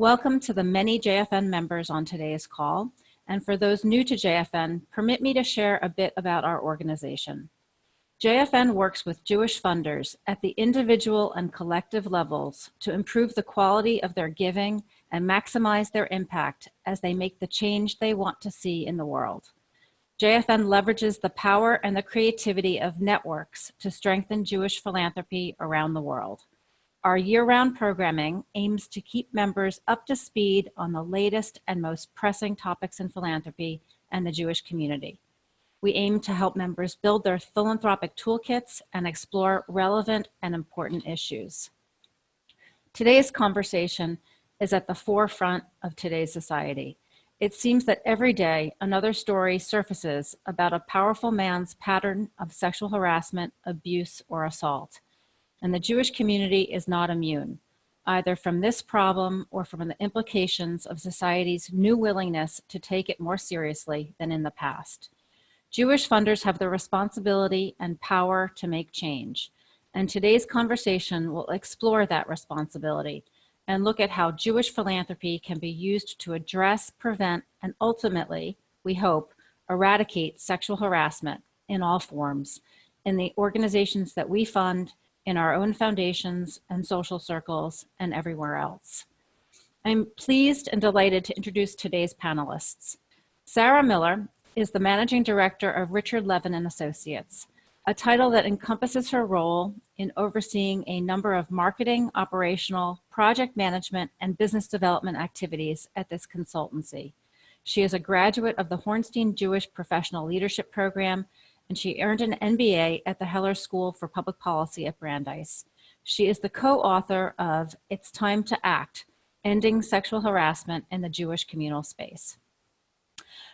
Welcome to the many JFN members on today's call. And for those new to JFN, permit me to share a bit about our organization. JFN works with Jewish funders at the individual and collective levels to improve the quality of their giving and maximize their impact as they make the change they want to see in the world. JFN leverages the power and the creativity of networks to strengthen Jewish philanthropy around the world. Our year-round programming aims to keep members up to speed on the latest and most pressing topics in philanthropy and the Jewish community. We aim to help members build their philanthropic toolkits and explore relevant and important issues. Today's conversation is at the forefront of today's society. It seems that every day another story surfaces about a powerful man's pattern of sexual harassment, abuse, or assault. And the Jewish community is not immune, either from this problem or from the implications of society's new willingness to take it more seriously than in the past. Jewish funders have the responsibility and power to make change. And today's conversation will explore that responsibility and look at how Jewish philanthropy can be used to address, prevent, and ultimately, we hope, eradicate sexual harassment in all forms in the organizations that we fund, in our own foundations and social circles, and everywhere else. I'm pleased and delighted to introduce today's panelists. Sarah Miller is the Managing Director of Richard Levin and Associates, a title that encompasses her role in overseeing a number of marketing, operational, project management, and business development activities at this consultancy. She is a graduate of the Hornstein Jewish Professional Leadership Program, and she earned an MBA at the Heller School for Public Policy at Brandeis. She is the co-author of It's Time to Act, Ending Sexual Harassment in the Jewish Communal Space.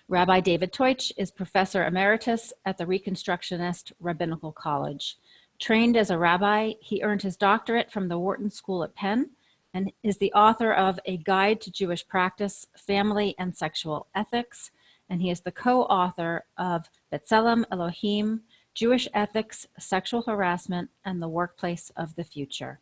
Rabbi David Teutsch is Professor Emeritus at the Reconstructionist Rabbinical College. Trained as a rabbi, he earned his doctorate from the Wharton School at Penn and is the author of A Guide to Jewish Practice, Family and Sexual Ethics, and he is the co-author of B'Tselem Elohim, Jewish Ethics, Sexual Harassment, and the Workplace of the Future.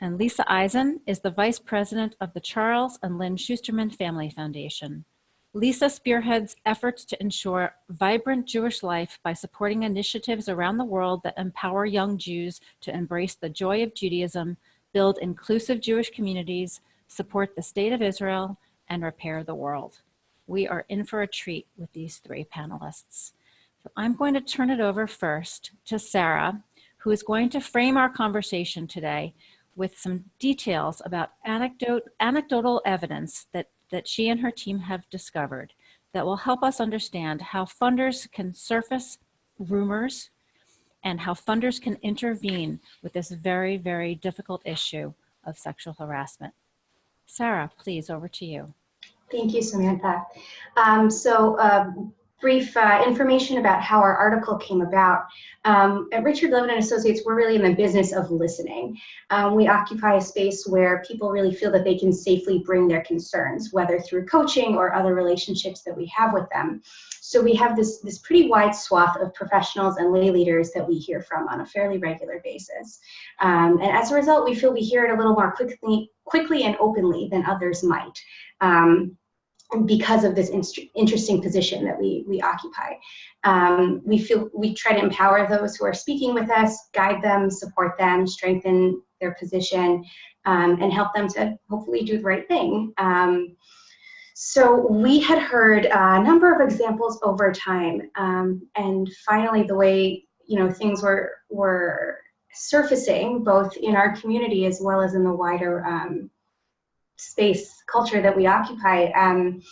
And Lisa Eisen is the Vice President of the Charles and Lynn Schusterman Family Foundation. Lisa spearheads efforts to ensure vibrant Jewish life by supporting initiatives around the world that empower young Jews to embrace the joy of Judaism, build inclusive Jewish communities, support the state of Israel, and repair the world. We are in for a treat with these three panelists. So I'm going to turn it over first to Sarah, who is going to frame our conversation today with some details about anecdote, anecdotal evidence that that she and her team have discovered that will help us understand how funders can surface rumors and how funders can intervene with this very, very difficult issue of sexual harassment. Sarah, please, over to you. Thank you, Samantha. Um, so um, brief uh, information about how our article came about. Um, at Richard Levin and Associates, we're really in the business of listening. Um, we occupy a space where people really feel that they can safely bring their concerns, whether through coaching or other relationships that we have with them. So we have this, this pretty wide swath of professionals and lay leaders that we hear from on a fairly regular basis. Um, and as a result, we feel we hear it a little more quickly, quickly and openly than others might. Um, because of this interesting position that we, we occupy. Um, we feel we try to empower those who are speaking with us, guide them, support them, strengthen their position, um, and help them to hopefully do the right thing. Um, so we had heard a number of examples over time, um, and finally the way you know things were were surfacing both in our community as well as in the wider um, space culture that we occupy, um,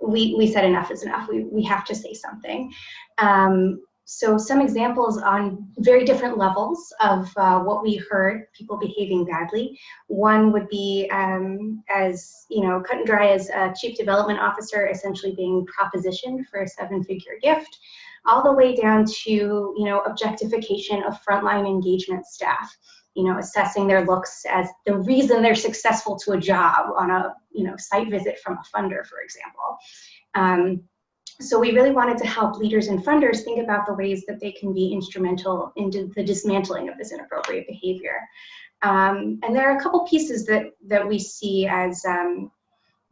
we, we said enough is enough. We, we have to say something. Um, so some examples on very different levels of uh, what we heard people behaving badly. One would be um, as, you know, cut and dry as a chief development officer essentially being propositioned for a seven figure gift, all the way down to, you know, objectification of frontline engagement staff you know, assessing their looks as the reason they're successful to a job on a, you know, site visit from a funder, for example. Um, so we really wanted to help leaders and funders think about the ways that they can be instrumental in the dismantling of this inappropriate behavior. Um, and there are a couple pieces that, that we see as um,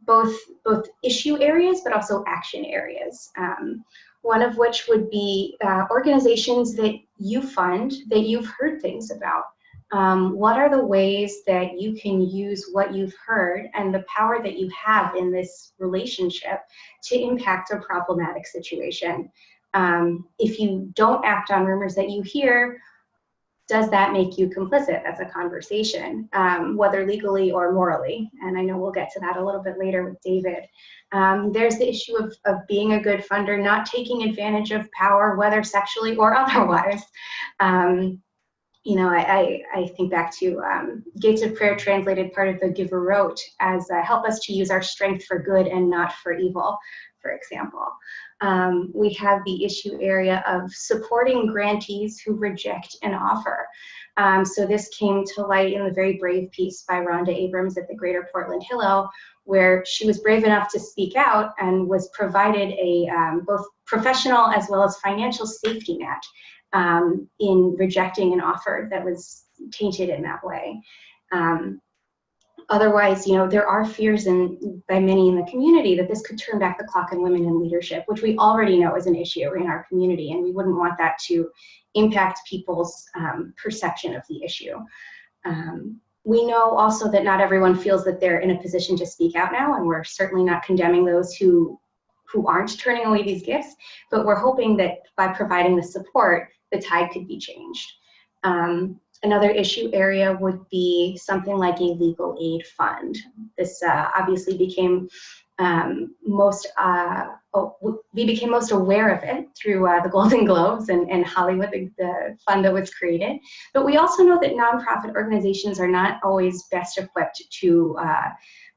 both, both issue areas, but also action areas. Um, one of which would be uh, organizations that you fund that you've heard things about. Um, what are the ways that you can use what you've heard and the power that you have in this relationship to impact a problematic situation? Um, if you don't act on rumors that you hear, does that make you complicit? That's a conversation, um, whether legally or morally. And I know we'll get to that a little bit later with David. Um, there's the issue of, of being a good funder, not taking advantage of power, whether sexually or otherwise. Um, you know, I, I, I, think back to um, Gates of Prayer translated part of the giver wrote as uh, help us to use our strength for good and not for evil, for example. Um, we have the issue area of supporting grantees who reject an offer. Um, so this came to light in the very brave piece by Rhonda Abrams at the Greater Portland Hillel, where she was brave enough to speak out and was provided a um, both professional as well as financial safety net um, in rejecting an offer that was tainted in that way. Um, otherwise, you know, there are fears in, by many in the community that this could turn back the clock on women in leadership, which we already know is an issue in our community, and we wouldn't want that to impact people's um, perception of the issue. Um, we know also that not everyone feels that they're in a position to speak out now, and we're certainly not condemning those who who aren't turning away these gifts, but we're hoping that by providing the support, the tide could be changed. Um, another issue area would be something like a legal aid fund. This uh, obviously became um, most, uh, oh, we became most aware of it through uh, the Golden Globes and, and Hollywood, the, the, fund that was created. But we also know that nonprofit organizations are not always best equipped to uh,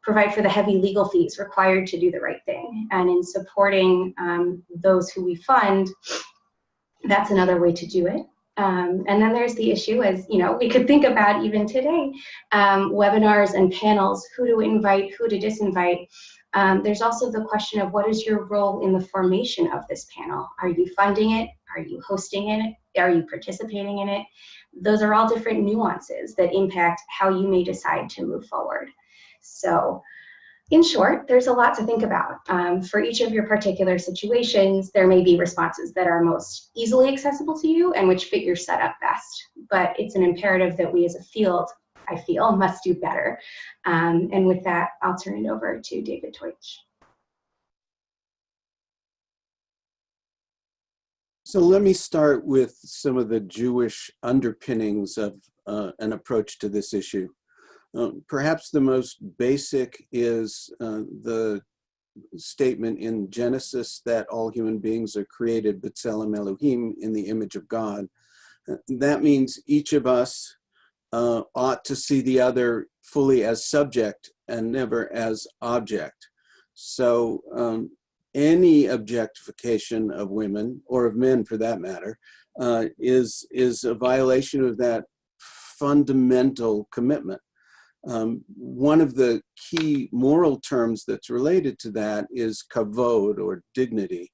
provide for the heavy legal fees required to do the right thing. And in supporting um, those who we fund, that's another way to do it. Um, and then there's the issue as, you know, we could think about even today, um, webinars and panels, who to invite, who to disinvite. Um, there's also the question of what is your role in the formation of this panel? Are you funding it? Are you hosting it? Are you participating in it? Those are all different nuances that impact how you may decide to move forward. So in short, there's a lot to think about. Um, for each of your particular situations, there may be responses that are most easily accessible to you and which fit your setup best. But it's an imperative that we as a field, I feel, must do better. Um, and with that, I'll turn it over to David Teutsch. So let me start with some of the Jewish underpinnings of uh, an approach to this issue. Um, perhaps the most basic is uh, the statement in Genesis that all human beings are created b'tselem Elohim in the image of God. Uh, that means each of us uh, ought to see the other fully as subject and never as object. So um, any objectification of women, or of men for that matter, uh, is, is a violation of that fundamental commitment. Um, one of the key moral terms that's related to that is kavod or dignity.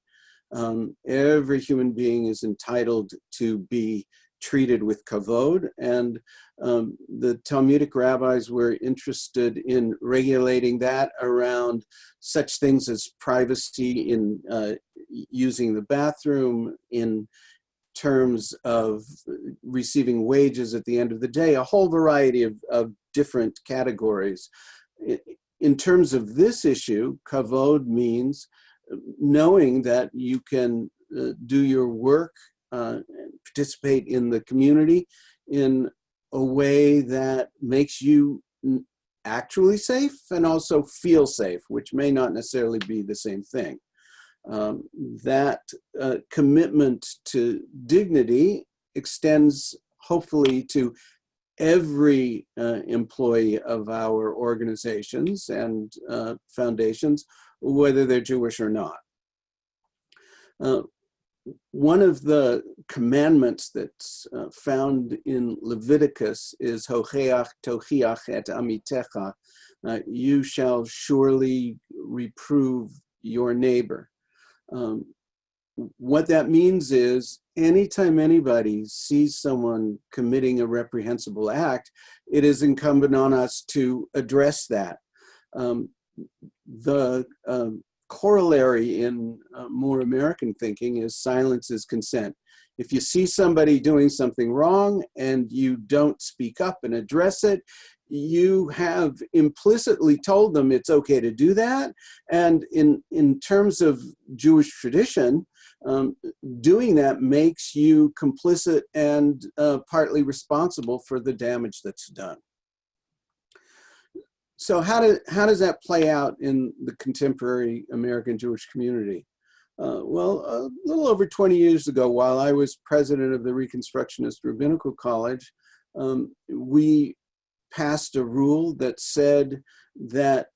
Um, every human being is entitled to be treated with kavod and um, the Talmudic rabbis were interested in regulating that around such things as privacy in uh, using the bathroom, in terms of receiving wages at the end of the day, a whole variety of, of different categories. In terms of this issue, kavod means knowing that you can uh, do your work, uh, participate in the community in a way that makes you actually safe and also feel safe, which may not necessarily be the same thing. Um, that uh, commitment to dignity extends hopefully to every uh, employee of our organizations and uh, foundations, whether they're Jewish or not. Uh, one of the commandments that's uh, found in Leviticus is Hocheach tochiach et amitecha. Uh, you shall surely reprove your neighbor. Um, what that means is anytime anybody sees someone committing a reprehensible act, it is incumbent on us to address that. Um, the um, corollary in uh, more American thinking is silence is consent. If you see somebody doing something wrong and you don't speak up and address it, you have implicitly told them it's okay to do that. And in, in terms of Jewish tradition, um, doing that makes you complicit and uh, partly responsible for the damage that's done. So how, do, how does that play out in the contemporary American Jewish community? Uh, well, a little over 20 years ago, while I was president of the Reconstructionist Rabbinical College, um, we passed a rule that said that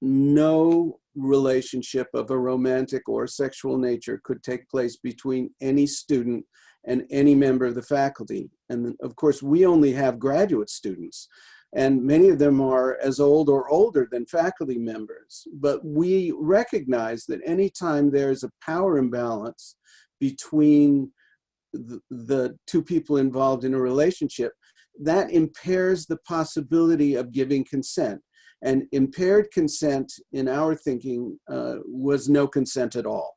no relationship of a romantic or sexual nature could take place between any student and any member of the faculty. And of course, we only have graduate students and many of them are as old or older than faculty members. But we recognize that anytime there's a power imbalance between the, the two people involved in a relationship, that impairs the possibility of giving consent. And impaired consent, in our thinking, uh, was no consent at all.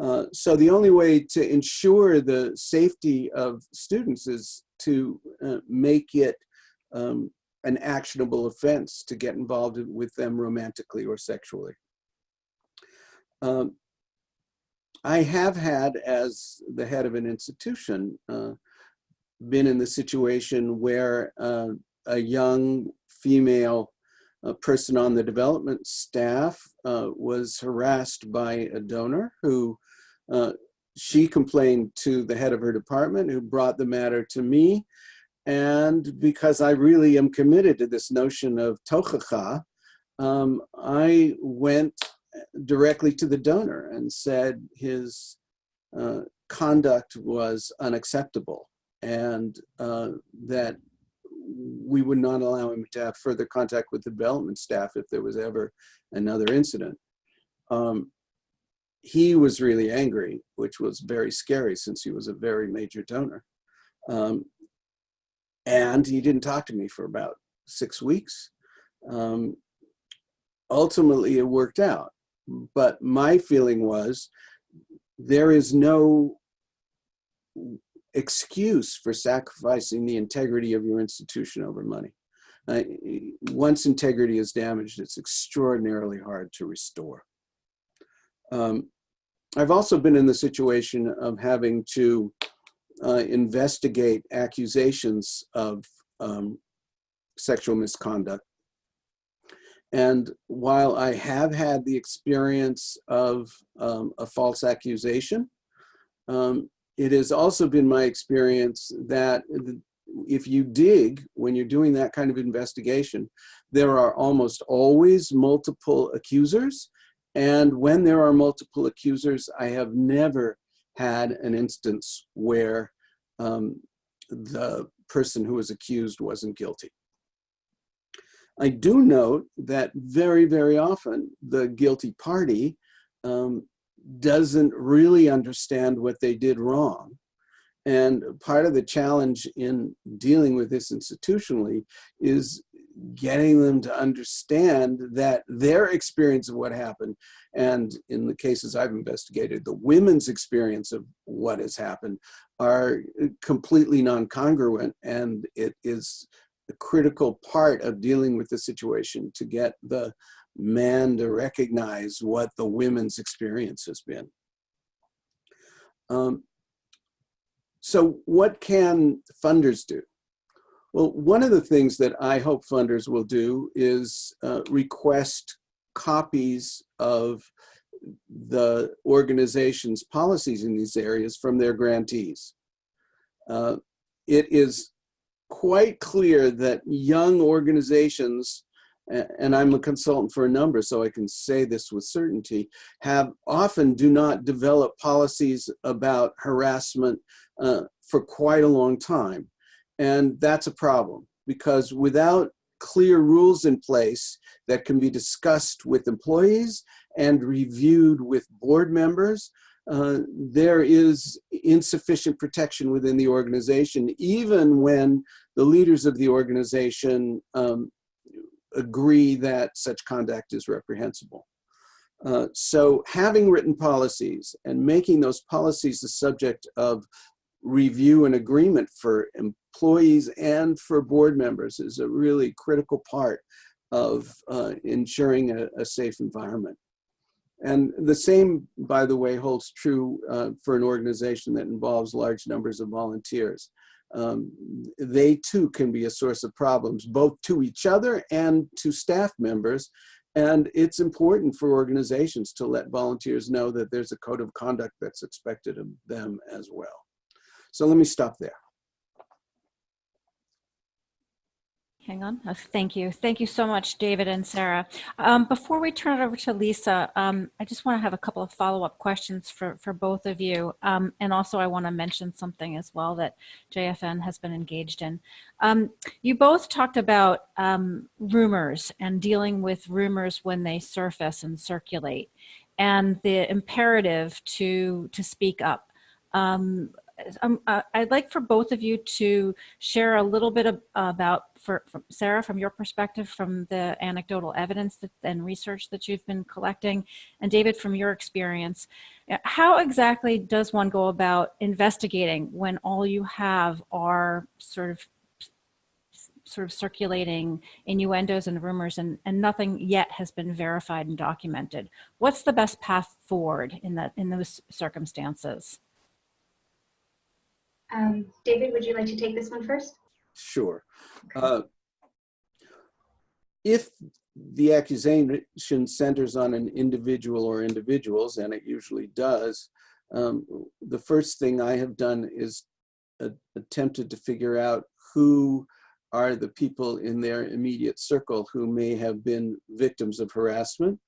Uh, so the only way to ensure the safety of students is to uh, make it um, an actionable offense to get involved with them romantically or sexually. Um, I have had, as the head of an institution, uh, been in the situation where uh, a young female uh, person on the development staff uh, was harassed by a donor who uh, she complained to the head of her department who brought the matter to me. And because I really am committed to this notion of tochacha, um, I went directly to the donor and said his uh, conduct was unacceptable and uh, that we would not allow him to have further contact with the development staff if there was ever another incident. Um, he was really angry, which was very scary since he was a very major donor. Um, and he didn't talk to me for about six weeks. Um, ultimately, it worked out. But my feeling was there is no excuse for sacrificing the integrity of your institution over money. Uh, once integrity is damaged, it's extraordinarily hard to restore. Um, I've also been in the situation of having to uh, investigate accusations of um, sexual misconduct. And while I have had the experience of um, a false accusation, um, it has also been my experience that if you dig when you're doing that kind of investigation, there are almost always multiple accusers. And when there are multiple accusers, I have never had an instance where um, the person who was accused wasn't guilty. I do note that very, very often the guilty party um, doesn't really understand what they did wrong. And part of the challenge in dealing with this institutionally is getting them to understand that their experience of what happened, and in the cases I've investigated, the women's experience of what has happened are completely non-congruent and it is a critical part of dealing with the situation to get the man to recognize what the women's experience has been. Um, so what can funders do? Well, one of the things that I hope funders will do is uh, request copies of the organization's policies in these areas from their grantees. Uh, it is quite clear that young organizations, and I'm a consultant for a number, so I can say this with certainty, have often do not develop policies about harassment uh, for quite a long time. And that's a problem because without clear rules in place that can be discussed with employees and reviewed with board members, uh, there is insufficient protection within the organization, even when the leaders of the organization um, agree that such conduct is reprehensible. Uh, so having written policies and making those policies the subject of review and agreement for employees and for board members is a really critical part of uh, ensuring a, a, safe environment. And the same, by the way, holds true uh, for an organization that involves large numbers of volunteers. Um, they too can be a source of problems, both to each other and to staff members. And it's important for organizations to let volunteers know that there's a code of conduct that's expected of them as well. So let me stop there. Hang on. Oh, thank you. Thank you so much, David and Sarah. Um, before we turn it over to Lisa, um, I just want to have a couple of follow-up questions for, for both of you. Um, and also I want to mention something as well that JFN has been engaged in. Um, you both talked about um, rumors and dealing with rumors when they surface and circulate and the imperative to, to speak up. Um, um, uh, I'd like for both of you to share a little bit of, about, for, from Sarah, from your perspective, from the anecdotal evidence that, and research that you've been collecting, and David, from your experience. Uh, how exactly does one go about investigating when all you have are sort of sort of circulating innuendos and rumors and, and nothing yet has been verified and documented. What's the best path forward in that in those circumstances? Um, David, would you like to take this one first? Sure. Uh, if the accusation centers on an individual or individuals, and it usually does, um, the first thing I have done is uh, attempted to figure out who are the people in their immediate circle who may have been victims of harassment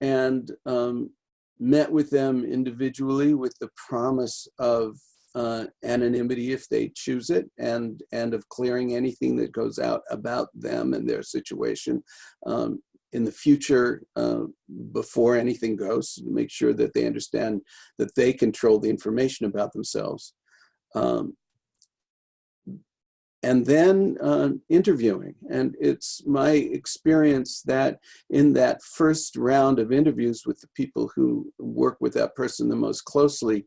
and um, met with them individually with the promise of uh, anonymity if they choose it and and of clearing anything that goes out about them and their situation um, in the future uh, before anything goes to make sure that they understand that they control the information about themselves um, and then uh, interviewing. And it's my experience that in that first round of interviews with the people who work with that person the most closely,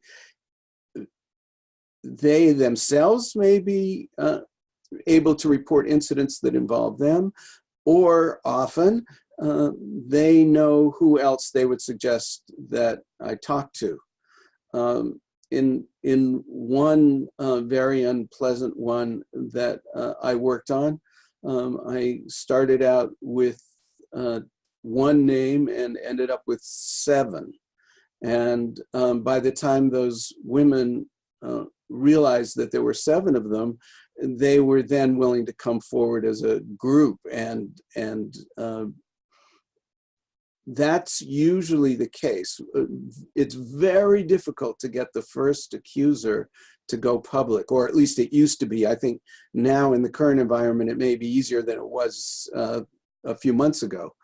they themselves may be uh, able to report incidents that involve them, or often uh, they know who else they would suggest that I talk to. Um, in, in one uh, very unpleasant one that uh, I worked on, um, I started out with uh, one name and ended up with seven. And um, by the time those women uh, realized that there were seven of them, they were then willing to come forward as a group and and uh, that's usually the case. Uh, it's very difficult to get the first accuser to go public, or at least it used to be. I think now in the current environment, it may be easier than it was uh, a few months ago.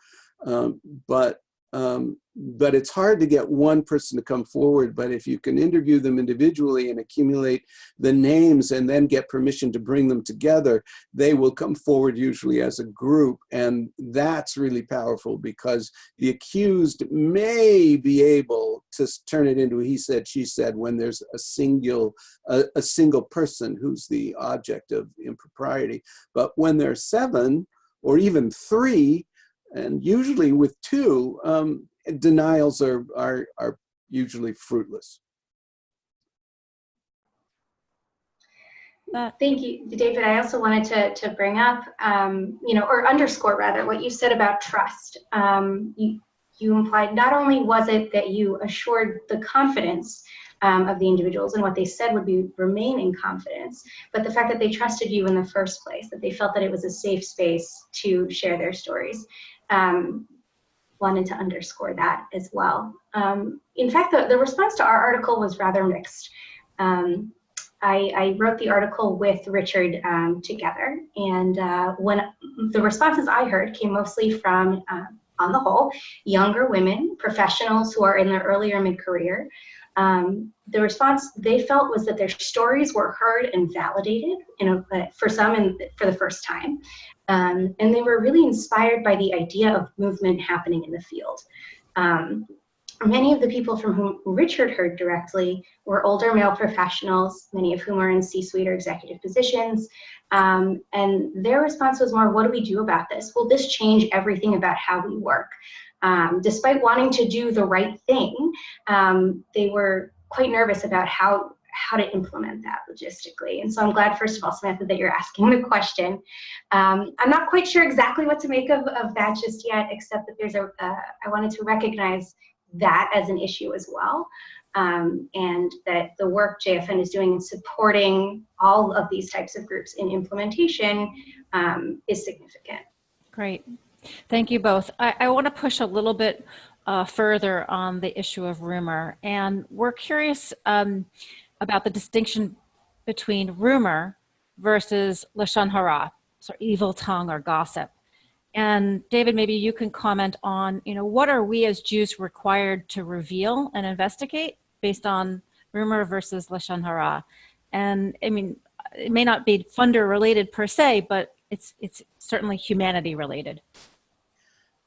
Um, but um, but it's hard to get one person to come forward. But if you can interview them individually and accumulate the names and then get permission to bring them together, they will come forward usually as a group. And that's really powerful because the accused may be able to turn it into he said, she said when there's a single, a, a single person who's the object of impropriety. But when there's seven or even three, and usually with two, um, denials are, are, are usually fruitless. Thank you, David. I also wanted to, to bring up, um, you know, or underscore rather, what you said about trust. Um, you, you implied not only was it that you assured the confidence um, of the individuals and what they said would be remain in confidence, but the fact that they trusted you in the first place, that they felt that it was a safe space to share their stories um, wanted to underscore that as well. Um, in fact, the, the response to our article was rather mixed. Um, I, I, wrote the article with Richard um, together, and uh, when the responses I heard came mostly from, uh, on the whole, younger women, professionals who are in their earlier mid-career, Um, the response they felt was that their stories were heard and validated a, uh, for some and for the first time. Um, and they were really inspired by the idea of movement happening in the field. Um, many of the people from whom Richard heard directly were older male professionals, many of whom are in C-suite or executive positions. Um, and their response was more, what do we do about this? Will this change everything about how we work? Um, despite wanting to do the right thing, um, they were quite nervous about how how to implement that logistically. And so I'm glad, first of all, Samantha, that you're asking the question. Um, I'm not quite sure exactly what to make of, of that just yet, except that there's a. Uh, I wanted to recognize that as an issue as well. Um, and that the work JFN is doing in supporting all of these types of groups in implementation um, is significant. Great. Thank you both. I, I want to push a little bit uh, further on the issue of rumor. And we're curious um, about the distinction between rumor versus lashon hara, so evil tongue or gossip. And David, maybe you can comment on, you know, what are we as Jews required to reveal and investigate based on rumor versus lashon hara? And I mean, it may not be funder related per se, but it's it's certainly humanity related.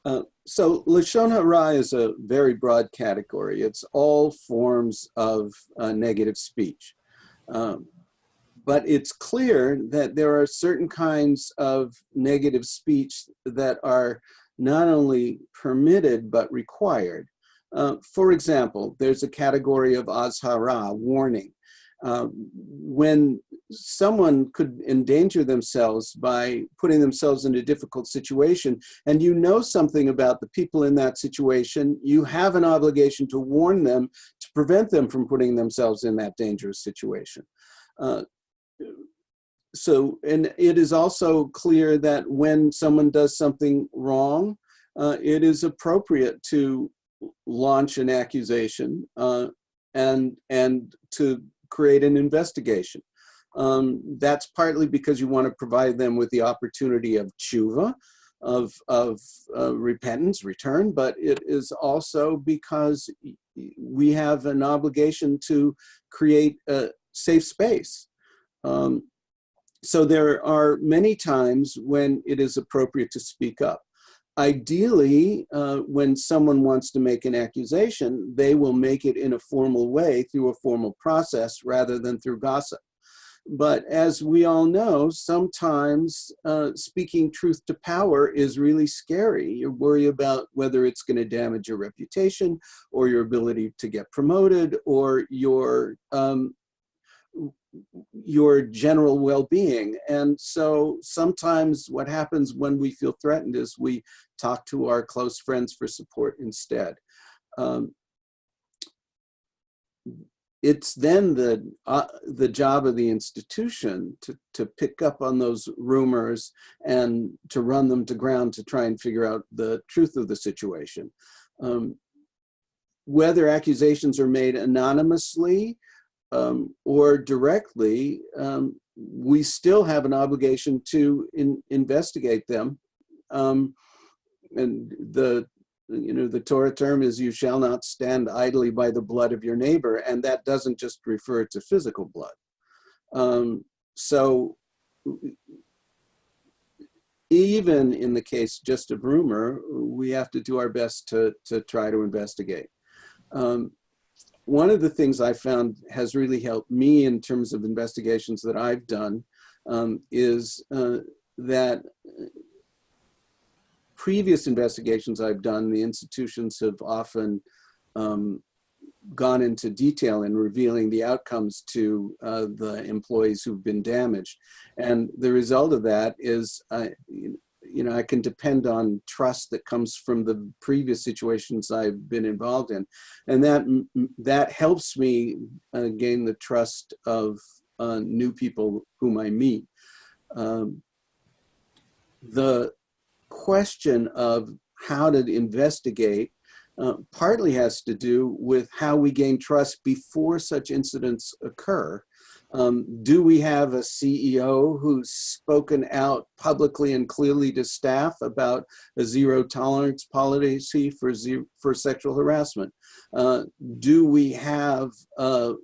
Uh, so Lashon Hara is a very broad category. It's all forms of uh, negative speech. Um, but it's clear that there are certain kinds of negative speech that are not only permitted but required. Uh, for example, there's a category of azhara, warning. Uh, when someone could endanger themselves by putting themselves in a difficult situation and you know something about the people in that situation, you have an obligation to warn them to prevent them from putting themselves in that dangerous situation. Uh, so, and it is also clear that when someone does something wrong, uh, it is appropriate to launch an accusation uh, and, and to create an investigation. Um, that's partly because you want to provide them with the opportunity of tshuva, of, of uh, repentance, return, but it is also because we have an obligation to create a safe space. Um, so there are many times when it is appropriate to speak up. Ideally, uh, when someone wants to make an accusation, they will make it in a formal way through a formal process rather than through gossip. But as we all know, sometimes uh, speaking truth to power is really scary. You worry about whether it's going to damage your reputation or your ability to get promoted or your um, your general well-being. And so sometimes what happens when we feel threatened is we talk to our close friends for support instead. Um, it's then the uh, the job of the institution to to pick up on those rumors and to run them to ground to try and figure out the truth of the situation. Um, whether accusations are made anonymously um, or directly, um, we still have an obligation to in, investigate them. Um, and the, you know, the Torah term is you shall not stand idly by the blood of your neighbor. And that doesn't just refer to physical blood. Um, so even in the case just of rumor, we have to do our best to, to try to investigate. Um, one of the things I found has really helped me in terms of investigations that I've done um, is uh, that previous investigations I've done, the institutions have often um, gone into detail in revealing the outcomes to uh, the employees who've been damaged. And the result of that is uh, you know, I can depend on trust that comes from the previous situations I've been involved in. And that, that helps me uh, gain the trust of uh, new people whom I meet. Um, the question of how to investigate uh, partly has to do with how we gain trust before such incidents occur. Um, do we have a CEO who's spoken out publicly and clearly to staff about a zero tolerance policy for, zero, for sexual harassment? Uh, do we have a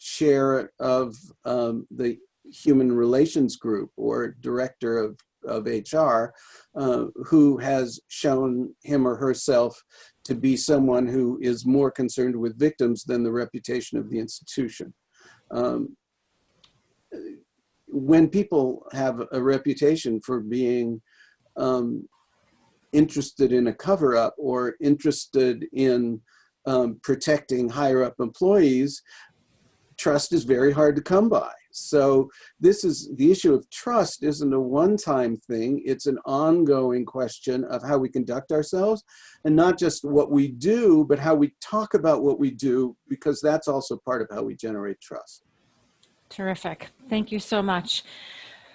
chair of um, the human relations group or director of, of HR uh, who has shown him or herself to be someone who is more concerned with victims than the reputation of the institution? Um, when people have a reputation for being um, interested in a cover up or interested in um, protecting higher up employees, trust is very hard to come by. So this is the issue of trust isn't a one-time thing. It's an ongoing question of how we conduct ourselves and not just what we do, but how we talk about what we do, because that's also part of how we generate trust. Terrific. Thank you so much,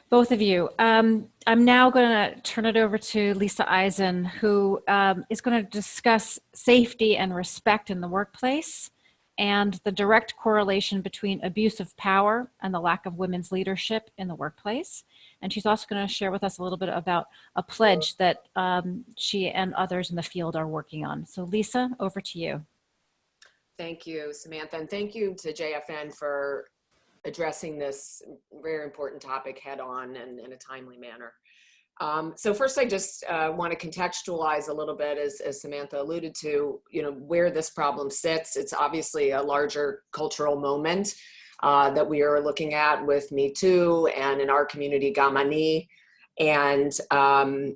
both of you. Um, I'm now going to turn it over to Lisa Eisen, who um, is going to discuss safety and respect in the workplace and the direct correlation between abuse of power and the lack of women's leadership in the workplace. And she's also going to share with us a little bit about a pledge that um, she and others in the field are working on. So Lisa, over to you. Thank you, Samantha, and thank you to JFN for addressing this very important topic head on and in a timely manner. Um, so first, I just uh, want to contextualize a little bit, as, as, Samantha alluded to, you know, where this problem sits. It's obviously a larger cultural moment uh, that we are looking at with Me Too and in our community, Gamani. And um,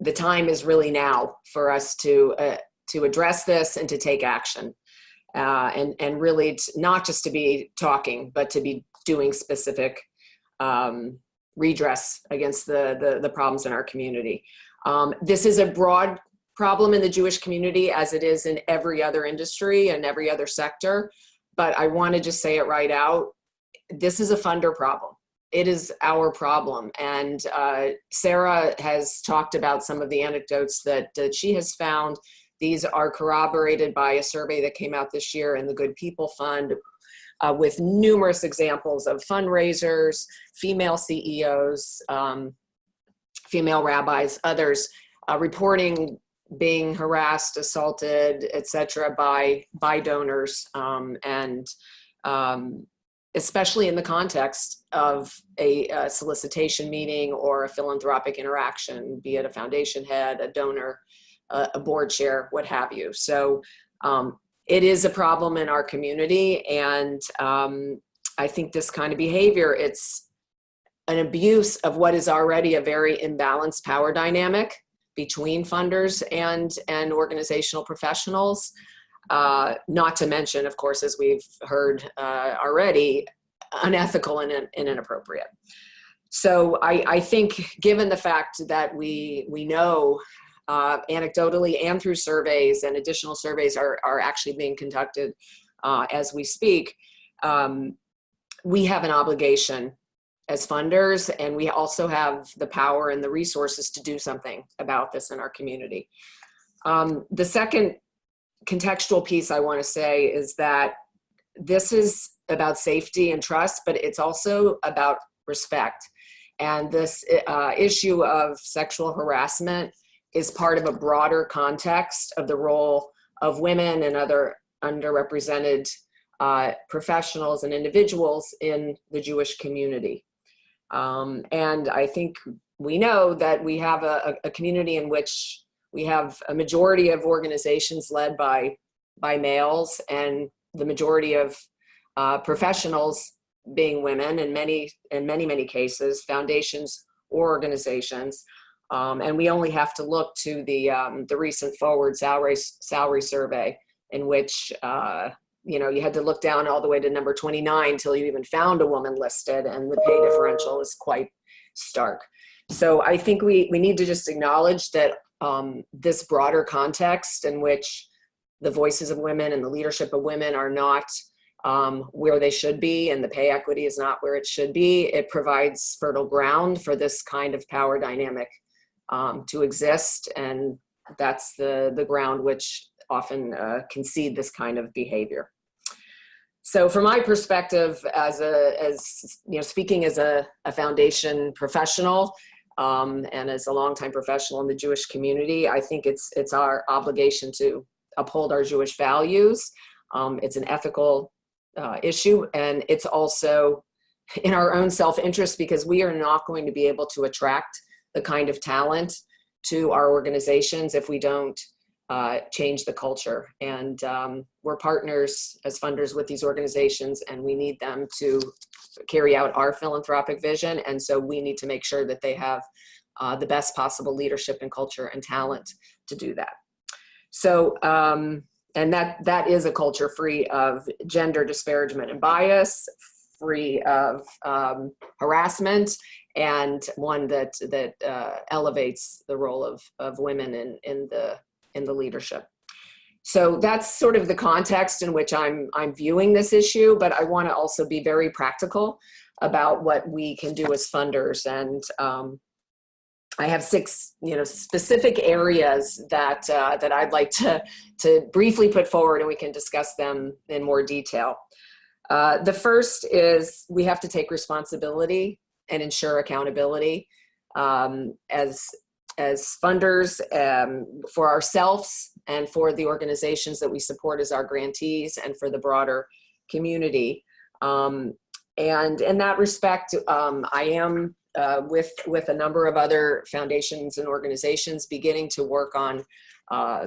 the time is really now for us to, uh, to address this and to take action. Uh, and, and really not just to be talking, but to be doing specific um, redress against the, the, the, problems in our community. Um, this is a broad problem in the Jewish community as it is in every other industry and every other sector. But I want to just say it right out. This is a funder problem. It is our problem. And uh, Sarah has talked about some of the anecdotes that, that she has found. These are corroborated by a survey that came out this year in the Good People Fund, uh, with numerous examples of fundraisers, female CEOs, um, female rabbis, others uh, reporting being harassed, assaulted, etc., by by donors, um, and um, especially in the context of a, a, solicitation meeting or a philanthropic interaction, be it a foundation head, a donor, a, board chair, what have you. So um, it is a problem in our community and um, I think this kind of behavior, it's an abuse of what is already a very imbalanced power dynamic between funders and, and organizational professionals. Uh, not to mention, of course, as we've heard uh, already, unethical and, and inappropriate. So I, I think given the fact that we, we know uh, anecdotally and through surveys and additional surveys are, are actually being conducted uh, as we speak, um, we have an obligation as funders and we also have the power and the resources to do something about this in our community. Um, the second contextual piece I want to say is that this is about safety and trust, but it's also about respect. And this uh, issue of sexual harassment is part of a broader context of the role of women and other underrepresented uh, professionals and individuals in the Jewish community. Um, and I think we know that we have a, a, community in which we have a majority of organizations led by, by males and the majority of uh, professionals being women in many, in many, many cases, foundations or organizations um, and we only have to look to the, um, the recent forward salary, salary survey in which, uh, you know, you had to look down all the way to number 29 until you even found a woman listed and the pay differential is quite stark. So I think we, we need to just acknowledge that um, this broader context in which the voices of women and the leadership of women are not um, where they should be and the pay equity is not where it should be, it provides fertile ground for this kind of power dynamic um, to exist. And that's the, the ground which often uh, concede this kind of behavior. so from my perspective as a, as, you know, speaking as a, a foundation professional, um, and as a longtime professional in the Jewish community, I think it's, it's our obligation to uphold our Jewish values. Um, it's an ethical uh, issue and it's also in our own self-interest because we are not going to be able to attract the kind of talent to our organizations if we don't uh, change the culture. And um, we're partners as funders with these organizations and we need them to carry out our philanthropic vision. And so we need to make sure that they have uh, the best possible leadership and culture and talent to do that. So, um, and that, that is a culture free of gender disparagement and bias, free of um, harassment, and one that, that uh, elevates the role of, of women in, in, the, in the leadership. So that's sort of the context in which I'm, I'm viewing this issue, but I wanna also be very practical about what we can do as funders. And um, I have six, you know, specific areas that uh, that I'd like to to briefly put forward, and we can discuss them in more detail. Uh, the first is we have to take responsibility and ensure accountability um, as as funders um, for ourselves and for the organizations that we support as our grantees and for the broader community. Um, and in that respect, um, I am uh, with, with a number of other foundations and organizations beginning to work on uh,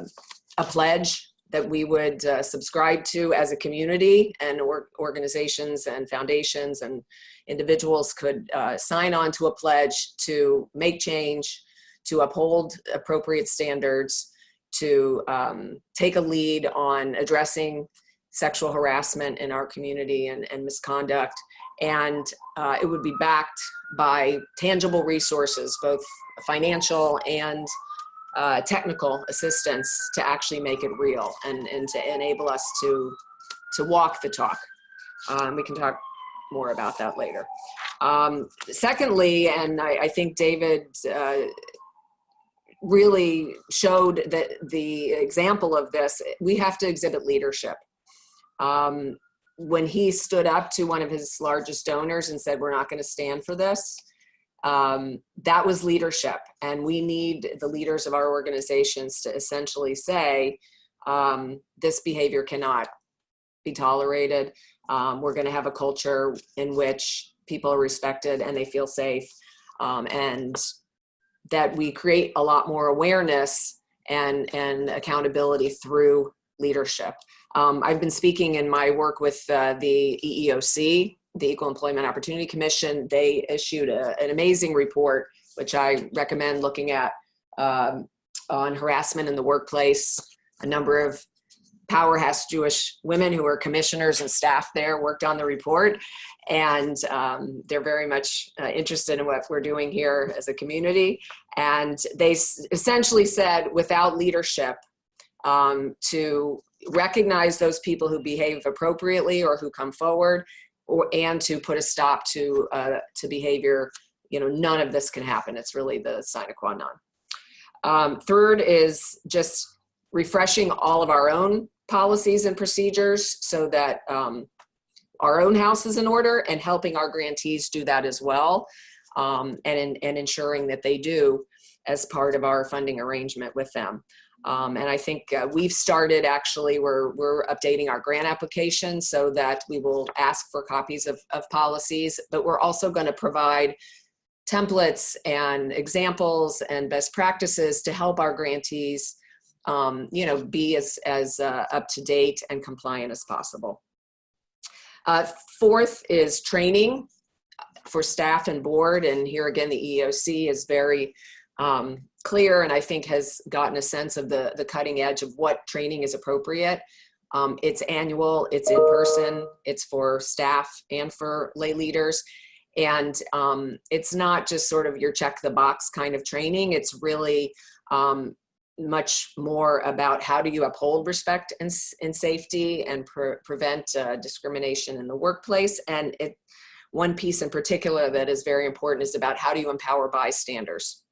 a pledge that we would uh, subscribe to as a community and or organizations and foundations and individuals could uh, sign on to a pledge to make change, to uphold appropriate standards, to um, take a lead on addressing sexual harassment in our community and, and misconduct. And uh, it would be backed by tangible resources, both financial and uh, technical assistance to actually make it real and, and to enable us to, to walk the talk. Um, we can talk more about that later. Um, secondly, and I, I think David uh, really showed that the example of this, we have to exhibit leadership. Um, when he stood up to one of his largest donors and said, we're not gonna stand for this, um, that was leadership. And we need the leaders of our organizations to essentially say, um, this behavior cannot be tolerated. Um, we're gonna have a culture in which people are respected and they feel safe. Um, and that we create a lot more awareness and, and accountability through leadership. Um, I've been speaking in my work with uh, the EEOC, the Equal Employment Opportunity Commission. They issued a, an amazing report, which I recommend looking at um, on harassment in the workplace. A number of powerhouse Jewish women who are commissioners and staff there worked on the report. And um, they're very much uh, interested in what we're doing here as a community. And they essentially said, without leadership, um, to recognize those people who behave appropriately or who come forward or and to put a stop to uh, to behavior you know none of this can happen. It's really the sine qua non. Um, third is just refreshing all of our own policies and procedures so that um, our own house is in order and helping our grantees do that as well um, and, and ensuring that they do as part of our funding arrangement with them. Um, and I think uh, we've started actually, we're, we're updating our grant application so that we will ask for copies of, of policies, but we're also gonna provide templates and examples and best practices to help our grantees um, you know, be as, as uh, up to date and compliant as possible. Uh, fourth is training for staff and board. And here again, the EEOC is very um, clear and I think has gotten a sense of the, the cutting edge of what training is appropriate. Um, it's annual, it's in person, it's for staff and for lay leaders. And um, it's not just sort of your check the box kind of training, it's really um, much more about how do you uphold respect and, and safety and pre prevent uh, discrimination in the workplace. And it, one piece in particular that is very important is about how do you empower bystanders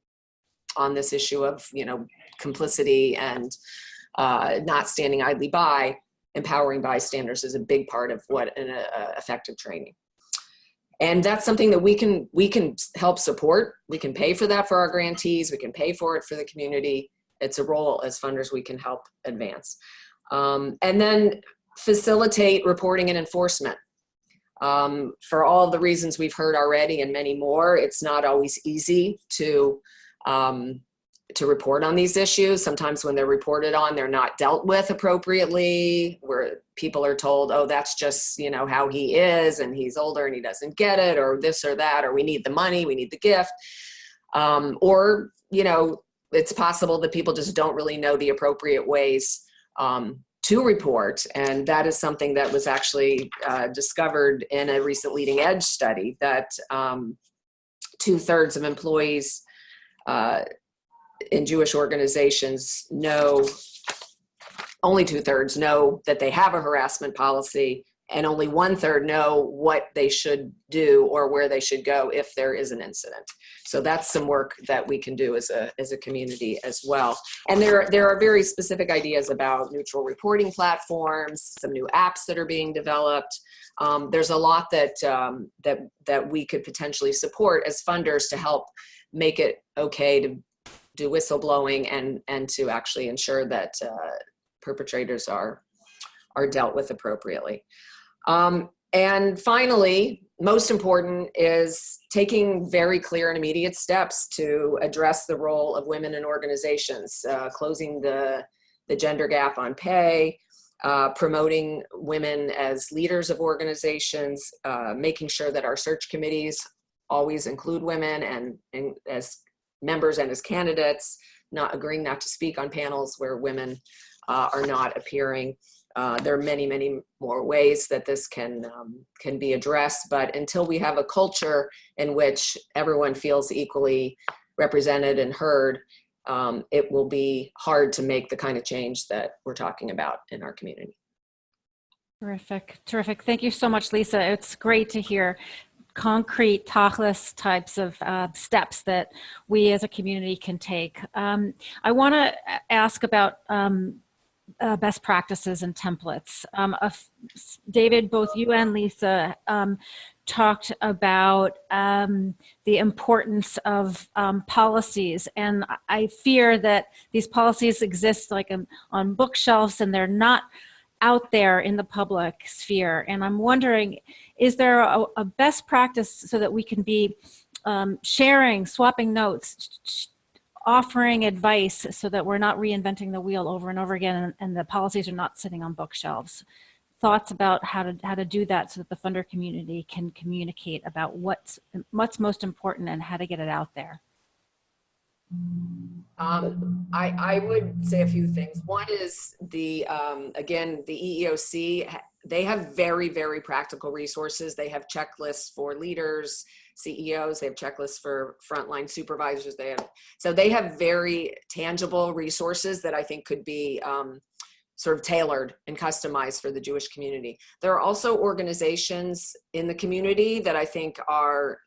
on this issue of, you know, complicity and uh, not standing idly by. empowering bystanders is a big part of what an uh, effective training. And that's something that we can we can help support. We can pay for that for our grantees. We can pay for it for the community. It's a role as funders we can help advance. Um, and then facilitate reporting and enforcement. Um, for all the reasons we've heard already and many more, it's not always easy to um, to report on these issues. Sometimes when they're reported on, they're not dealt with appropriately, where people are told, oh, that's just, you know, how he is and he's older and he doesn't get it or this or that, or we need the money, we need the gift. Um, or, you know, it's possible that people just don't really know the appropriate ways um, to report. And that is something that was actually uh, discovered in a recent leading edge study that um, two thirds of employees uh, in Jewish organizations know, only two thirds know that they have a harassment policy and only one third know what they should do or where they should go if there is an incident. So that's some work that we can do as a, as a community as well. And there, there are very specific ideas about neutral reporting platforms, some new apps that are being developed. Um, there's a lot that, um, that, that we could potentially support as funders to help make it okay to do whistleblowing and, and to actually ensure that uh, perpetrators are, are dealt with appropriately. Um, and finally, most important is taking very clear and immediate steps to address the role of women in organizations, uh, closing the, the gender gap on pay, uh, promoting women as leaders of organizations, uh, making sure that our search committees always include women and, and as members and as candidates, not agreeing not to speak on panels where women uh, are not appearing. Uh, there are many, many more ways that this can, um, can be addressed, but until we have a culture in which everyone feels equally represented and heard, um, it will be hard to make the kind of change that we're talking about in our community. Terrific, terrific. Thank you so much, Lisa. It's great to hear concrete tachlis types of uh, steps that we as a community can take. Um, I want to ask about um, uh, best practices and templates. Um, uh, David, both you and Lisa um, talked about um, the importance of um, policies and I fear that these policies exist like on bookshelves and they're not out there in the public sphere. And I'm wondering, is there a, a best practice so that we can be um, sharing, swapping notes, offering advice so that we're not reinventing the wheel over and over again and, and, the policies are not sitting on bookshelves? Thoughts about how to, how to do that so that the funder community can communicate about what's, what's most important and how to get it out there? Um, I, I would say a few things. One is the, um, again, the EEOC, they have very, very practical resources. They have checklists for leaders, CEOs, they have checklists for frontline supervisors. They have, so they have very tangible resources that I think could be um, sort of tailored and customized for the Jewish community. There are also organizations in the community that I think are,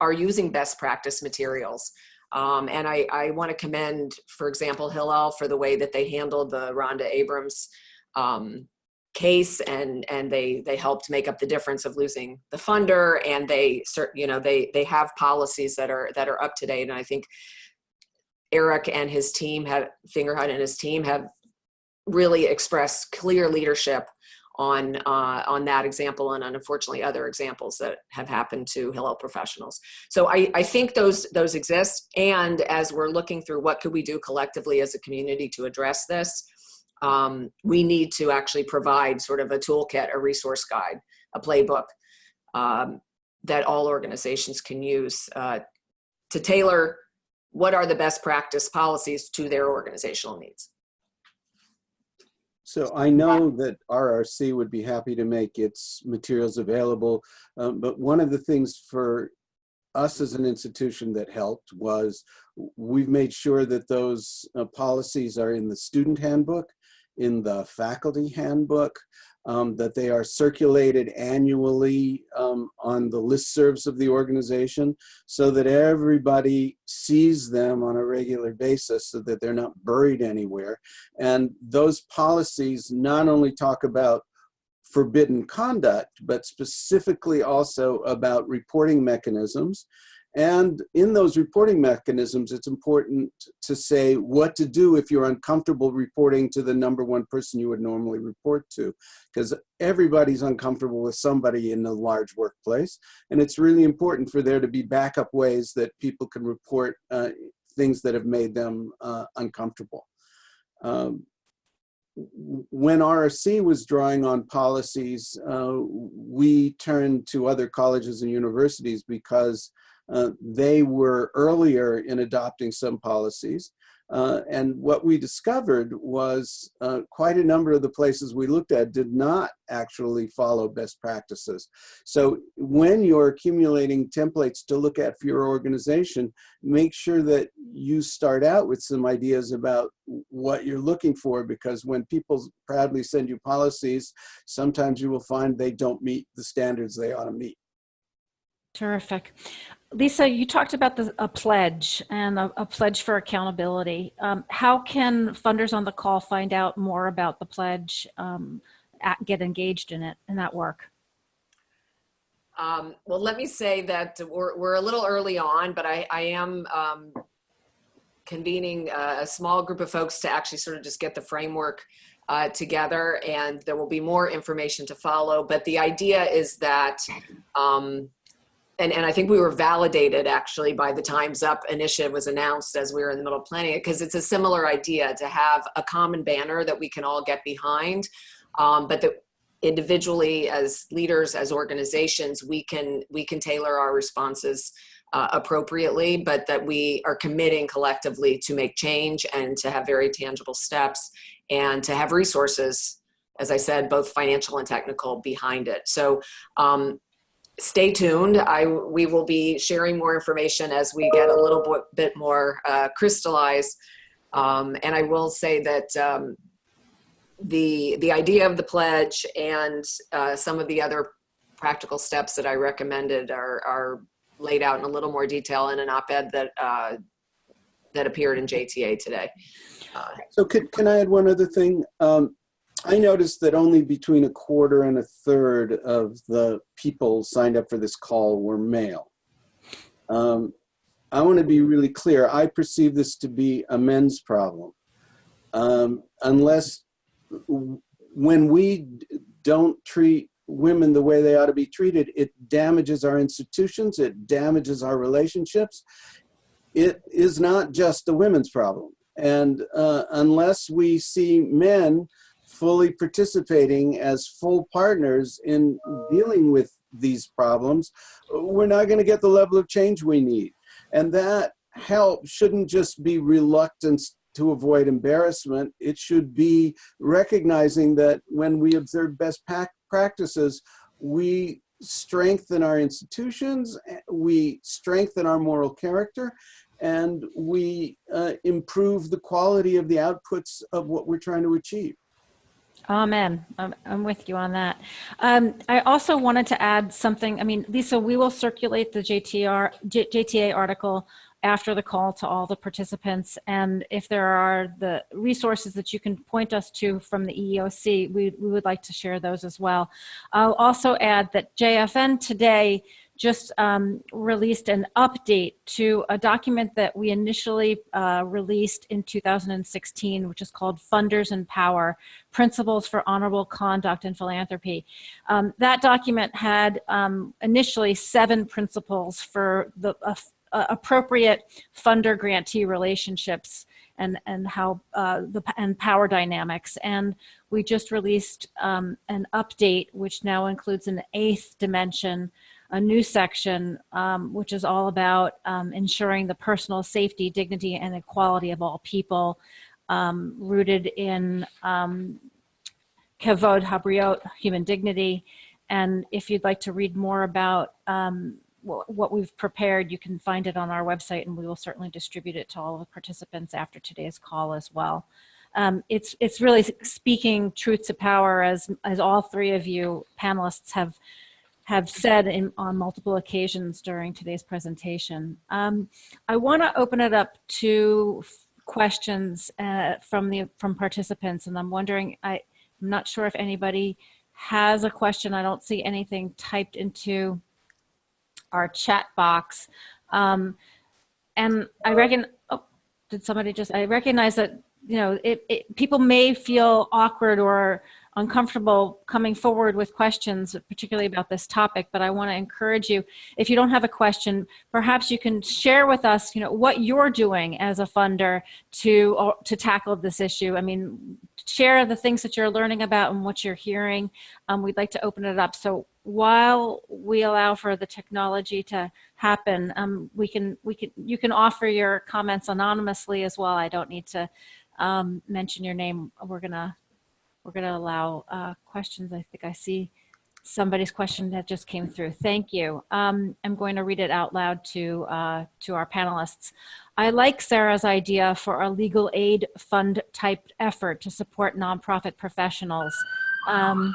are using best practice materials. Um, and I, I want to commend, for example, Hillel for the way that they handled the Rhonda Abrams um, case and and they they helped make up the difference of losing the funder and they you know they they have policies that are that are up to date and I think Eric and his team have Fingerhut and his team have really expressed clear leadership on uh, on that example and unfortunately other examples that have happened to Hillel professionals. So I, I think those those exist and as we're looking through what could we do collectively as a community to address this, um, we need to actually provide sort of a toolkit, a resource guide, a playbook um, that all organizations can use uh, to tailor what are the best practice policies to their organizational needs. So I know that RRC would be happy to make its materials available, um, but one of the things for us as an institution that helped was we've made sure that those uh, policies are in the student handbook in the faculty handbook, um, that they are circulated annually um, on the listservs of the organization so that everybody sees them on a regular basis so that they're not buried anywhere. And those policies not only talk about forbidden conduct, but specifically also about reporting mechanisms. And in those reporting mechanisms, it's important to say what to do if you're uncomfortable reporting to the number one person you would normally report to, because everybody's uncomfortable with somebody in a large workplace. And it's really important for there to be backup ways that people can report uh, things that have made them uh, uncomfortable. Um, when RRC was drawing on policies, uh, we turned to other colleges and universities because uh, they were earlier in adopting some policies. Uh, and what we discovered was uh, quite a number of the places we looked at did not actually follow best practices. So when you're accumulating templates to look at for your organization, make sure that you start out with some ideas about what you're looking for because when people proudly send you policies, sometimes you will find they don't meet the standards they ought to meet. Terrific. Lisa, you talked about the, a pledge and a, a pledge for accountability. Um, how can funders on the call find out more about the pledge, um, at, get engaged in it, in that work? Um, well, let me say that we're, we're a little early on, but I, I am um, convening a, a, small group of folks to actually sort of just get the framework uh, together and there will be more information to follow. But the idea is that um, and, and I think we were validated actually by the Time's Up initiative was announced as we were in the middle of planning it because it's a similar idea to have a common banner that we can all get behind, um, but that individually as leaders, as organizations, we can we can tailor our responses uh, appropriately, but that we are committing collectively to make change and to have very tangible steps and to have resources, as I said, both financial and technical behind it. So um, stay tuned. I, we will be sharing more information as we get a little bit, more uh, crystallized. Um, and I will say that um, the, the idea of the pledge and uh, some of the other practical steps that I recommended are, are laid out in a little more detail in an op-ed that, uh, that appeared in JTA today. Uh, so can, can I add one other thing? Um, I noticed that only between a quarter and a third of the people signed up for this call were male. Um, I want to be really clear. I perceive this to be a men's problem. Um, unless when we don't treat women the way they ought to be treated, it damages our institutions, it damages our relationships. It is not just a women's problem. And uh, unless we see men fully participating as full partners in dealing with these problems, we're not going to get the level of change we need. And that help shouldn't just be reluctance to avoid embarrassment. It should be recognizing that when we observe best practices, we strengthen our institutions, we strengthen our moral character, and we uh, improve the quality of the outputs of what we're trying to achieve. Amen. I'm, I'm with you on that. Um, I also wanted to add something. I mean, Lisa, we will circulate the JTR, J, JTA article after the call to all the participants. And if there are the resources that you can point us to from the EEOC, we, we would like to share those as well. I'll also add that JFN today just um, released an update to a document that we initially uh, released in 2016, which is called Funders in Power, Principles for Honorable Conduct in Philanthropy. Um, that document had um, initially seven principles for the uh, uh, appropriate funder grantee relationships and and how uh, the and power dynamics and we just released um, an update which now includes an eighth dimension a new section um, which is all about um, ensuring the personal safety, dignity, and equality of all people, um, rooted in um, kavod habriot, human dignity. And if you'd like to read more about um, what we've prepared, you can find it on our website, and we will certainly distribute it to all the participants after today's call as well. um, it's, it's really speaking truth to power as, as all three of you panelists have, have said in, on multiple occasions during today's presentation. Um, I want to open it up to questions uh, from the from participants, and I'm wondering, I, I'm not sure if anybody has a question. I don't see anything typed into our chat box. Um, and I reckon, oh, did somebody just, I recognize that, you know, it, it, people may feel awkward or uncomfortable coming forward with questions, particularly about this topic, but I want to encourage you, if you don't have a question, perhaps you can share with us, you know, what you're doing as a funder to, uh, to tackle this issue. I mean, share the things that you're learning about and what you're hearing. Um, we'd like to open it up. So while we allow for the technology to happen, um, we can, we can, you can offer your comments anonymously as well. I don't need to um, mention your name. We're gonna we're going to allow uh, questions. I think I see somebody's question that just came through. Thank you. Um, I'm going to read it out loud to, uh, to our panelists. I like Sarah's idea for a legal aid fund type effort to support nonprofit professionals. Um,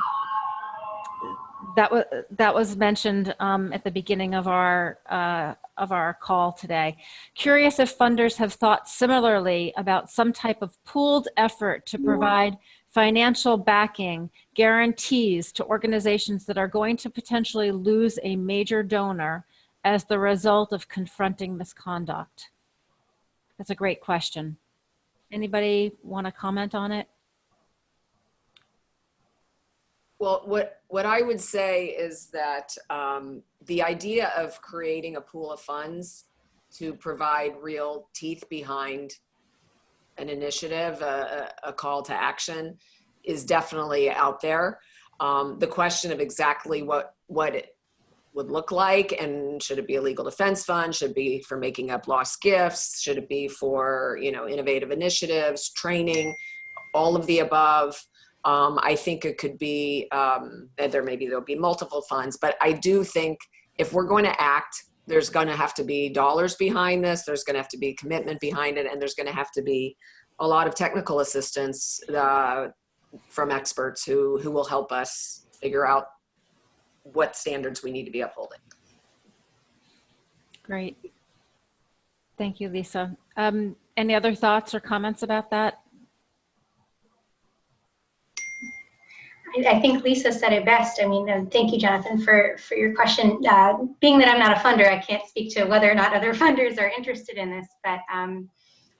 that was that was mentioned um, at the beginning of our uh, of our call today. Curious if funders have thought similarly about some type of pooled effort to provide financial backing, guarantees to organizations that are going to potentially lose a major donor as the result of confronting misconduct? That's a great question. Anybody want to comment on it? Well, what, what I would say is that um, the idea of creating a pool of funds to provide real teeth behind an initiative, a, a call to action is definitely out there. Um, the question of exactly what, what it would look like and should it be a legal defense fund should it be for making up lost gifts should it be for you know innovative initiatives training all of the above um, i think it could be um, there maybe there'll be multiple funds but i do think if we're going to act there's going to have to be dollars behind this. There's going to have to be commitment behind it, and there's going to have to be a lot of technical assistance uh, from experts who who will help us figure out what standards we need to be upholding. Great. Thank you, Lisa. Um, any other thoughts or comments about that? I think Lisa said it best. I mean, uh, thank you, Jonathan, for, for your question. Uh, being that I'm not a funder, I can't speak to whether or not other funders are interested in this, but um,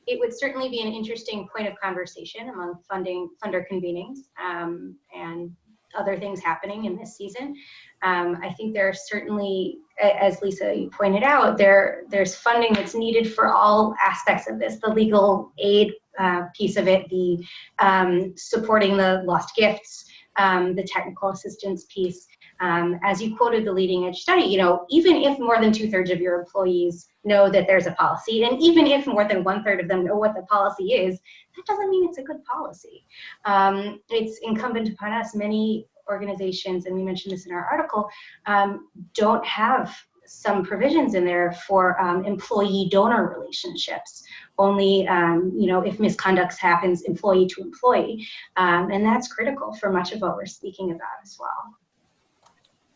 it would certainly be an interesting point of conversation among funding funder convenings um, and other things happening in this season. Um, I think there are certainly, as Lisa you pointed out, there there's funding that's needed for all aspects of this, the legal aid uh, piece of it, the um, supporting the lost gifts, um, the technical assistance piece. Um, as you quoted the leading edge study, you know, even if more than two thirds of your employees know that there's a policy, and even if more than one third of them know what the policy is, that doesn't mean it's a good policy. Um, it's incumbent upon us, many organizations, and we mentioned this in our article, um, don't have some provisions in there for um, employee donor relationships only um, you know if misconduct happens employee to employee. Um, and that's critical for much of what we're speaking about as well.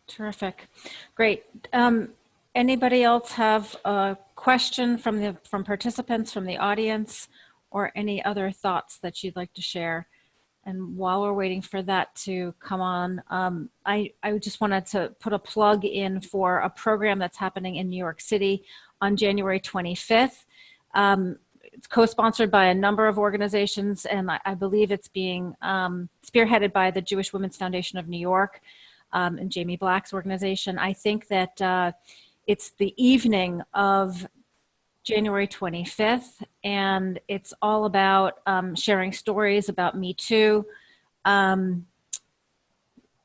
Terrific. Great. Um, anybody else have a question from the from participants from the audience or any other thoughts that you'd like to share? And while we're waiting for that to come on, um, I, I just wanted to put a plug in for a program that's happening in New York City on January 25th. Um, it's co-sponsored by a number of organizations, and I, I believe it's being um, spearheaded by the Jewish Women's Foundation of New York um, and Jamie Black's organization. I think that uh, it's the evening of January 25th, and it's all about um, sharing stories about Me Too. Um,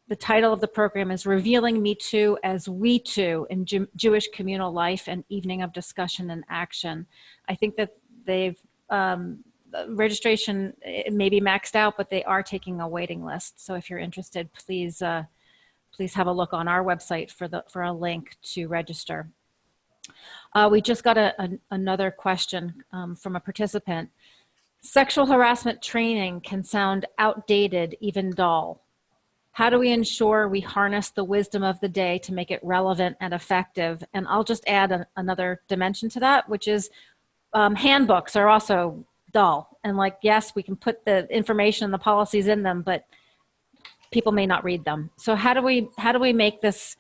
the title of the program is Revealing Me Too as We Too in Jew Jewish Communal Life and Evening of Discussion and Action. I think that they've, um, registration may be maxed out, but they are taking a waiting list. So if you're interested, please, uh, please have a look on our website for, the, for a link to register. Uh, we just got a, a, another question um, from a participant. Sexual harassment training can sound outdated, even dull. How do we ensure we harness the wisdom of the day to make it relevant and effective? And I'll just add a, another dimension to that, which is um, handbooks are also dull. And like, yes, we can put the information and the policies in them, but people may not read them. So how do we how do we make this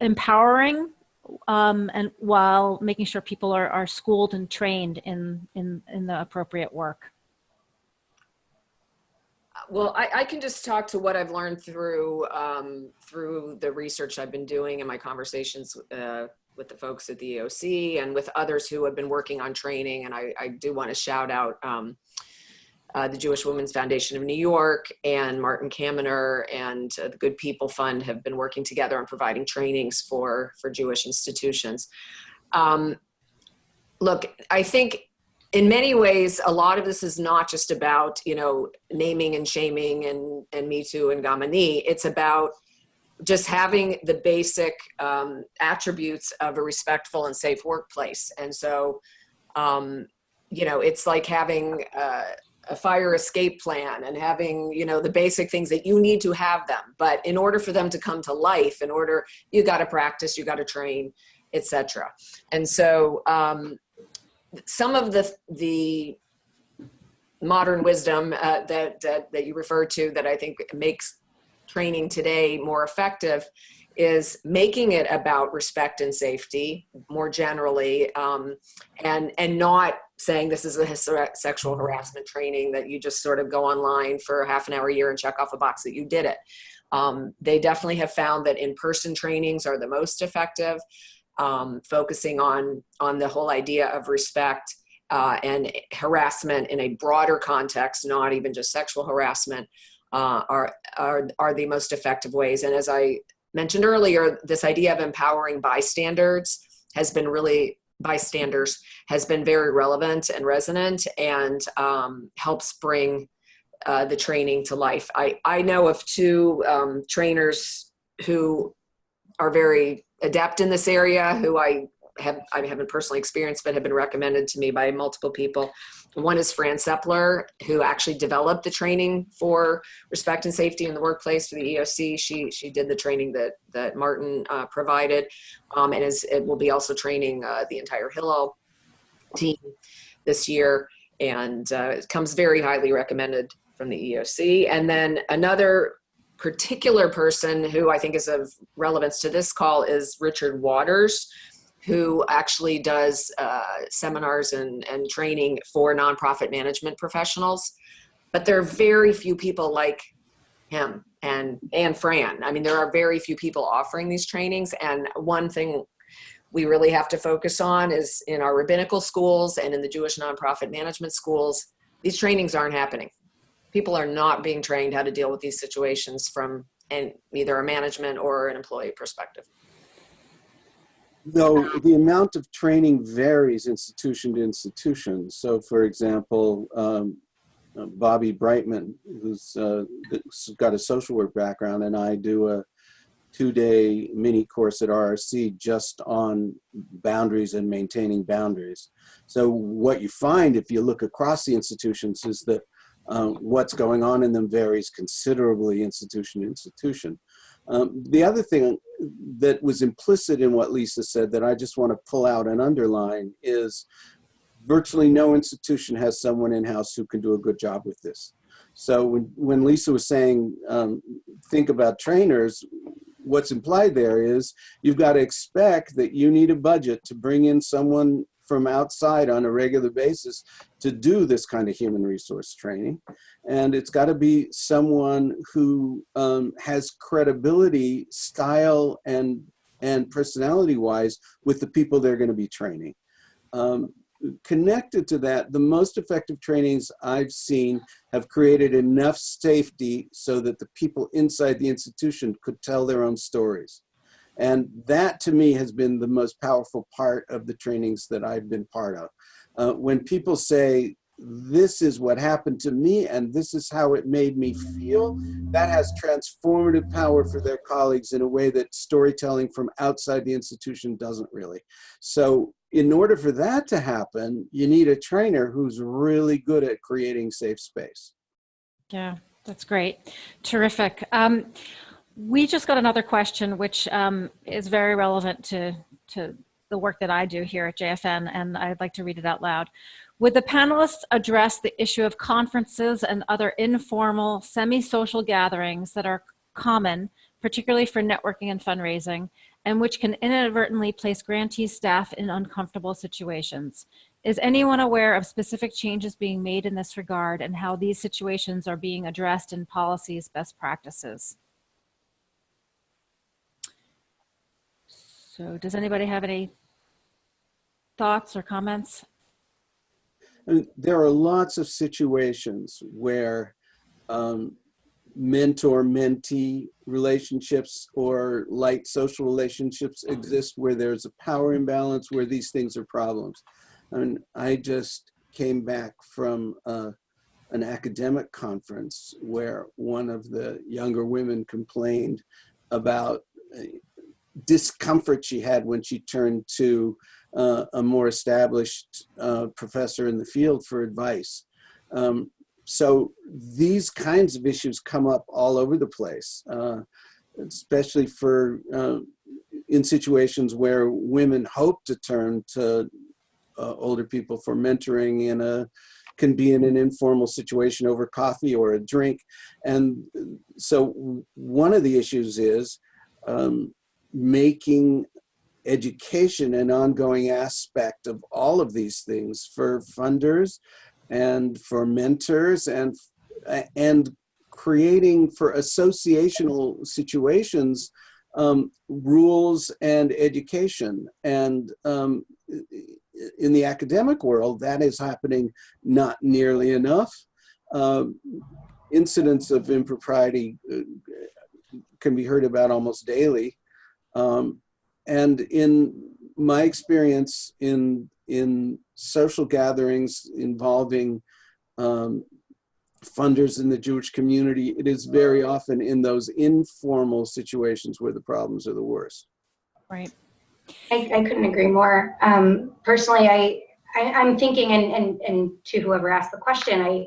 empowering um, and while making sure people are, are schooled and trained in in in the appropriate work? Well, I, I can just talk to what I've learned through um, through the research I've been doing and my conversations uh, with the folks at the EEOC and with others who have been working on training. And I, I do want to shout out um, uh, the Jewish Women's Foundation of New York and Martin Kaminer and uh, the Good People Fund have been working together on providing trainings for for Jewish institutions. Um, look, I think in many ways, a lot of this is not just about, you know, naming and shaming and, and Me Too and Gamani. It's about just having the basic um, attributes of a respectful and safe workplace. And so, um, you know, it's like having uh, a fire escape plan and having, you know, the basic things that you need to have them. But in order for them to come to life, in order, you got to practice, you got to train, etc. And so, um, some of the the modern wisdom uh, that, that that you refer to that I think makes training today more effective is making it about respect and safety more generally um, and and not saying this is a sexual harassment training that you just sort of go online for half an hour a year and check off a box that you did it. Um, they definitely have found that in-person trainings are the most effective um, focusing on on the whole idea of respect uh, and harassment in a broader context, not even just sexual harassment, uh, are, are are the most effective ways. And as I mentioned earlier, this idea of empowering bystanders has been really bystanders has been very relevant and resonant and um, helps bring uh, the training to life. I, I know of two um, trainers who are very adept in this area who I have I haven't personally experienced but have been recommended to me by multiple people. One is Fran Sepler, who actually developed the training for respect and safety in the workplace for the EEOC. She she did the training that that Martin uh, provided, um, and is it will be also training uh, the entire Hillel team this year, and uh, it comes very highly recommended from the EEOC. And then another particular person who I think is of relevance to this call is Richard Waters, who actually does uh, seminars and, and training for nonprofit management professionals. But there are very few people like him and, and Fran. I mean, there are very few people offering these trainings. And one thing we really have to focus on is in our rabbinical schools and in the Jewish nonprofit management schools, these trainings aren't happening people are not being trained how to deal with these situations from an, either a management or an employee perspective. Though the amount of training varies institution to institution. So for example, um, uh, Bobby Breitman, who's uh, got a social work background, and I do a two-day mini course at RRC just on boundaries and maintaining boundaries. So what you find if you look across the institutions is that um, what's going on in them varies considerably institution to institution. Um, the other thing that was implicit in what Lisa said that I just want to pull out and underline is virtually no institution has someone in-house who can do a good job with this. So when, when Lisa was saying, um, think about trainers, what's implied there is you've got to expect that you need a budget to bring in someone from outside on a regular basis to do this kind of human resource training. And it's got to be someone who um, has credibility, style, and, and personality wise with the people they're going to be training. Um, connected to that, the most effective trainings I've seen have created enough safety so that the people inside the institution could tell their own stories. And that to me has been the most powerful part of the trainings that I've been part of. Uh, when people say, this is what happened to me and this is how it made me feel, that has transformative power for their colleagues in a way that storytelling from outside the institution doesn't really. So in order for that to happen, you need a trainer who's really good at creating safe space. Yeah, that's great. Terrific. Um, we just got another question, which um, is very relevant to, to the work that I do here at JFN, and I'd like to read it out loud. Would the panelists address the issue of conferences and other informal, semi-social gatherings that are common, particularly for networking and fundraising, and which can inadvertently place grantee staff in uncomfortable situations? Is anyone aware of specific changes being made in this regard and how these situations are being addressed in policies best practices? So does anybody have any thoughts or comments? And there are lots of situations where um, mentor-mentee relationships or light social relationships exist where there's a power imbalance, where these things are problems. And I just came back from uh, an academic conference where one of the younger women complained about uh, discomfort she had when she turned to uh, a more established uh, professor in the field for advice. Um, so these kinds of issues come up all over the place, uh, especially for uh, in situations where women hope to turn to uh, older people for mentoring in a can be in an informal situation over coffee or a drink. And so one of the issues is um, making education an ongoing aspect of all of these things for funders and for mentors and and creating for associational situations um, rules and education. And um, in the academic world that is happening not nearly enough. Um, incidents of impropriety uh, can be heard about almost daily um, and in my experience in in social gatherings involving um, funders in the Jewish community, it is very often in those informal situations where the problems are the worst. Right. I, I couldn't agree more. Um, personally, I, I am thinking, and, and and to whoever asked the question, I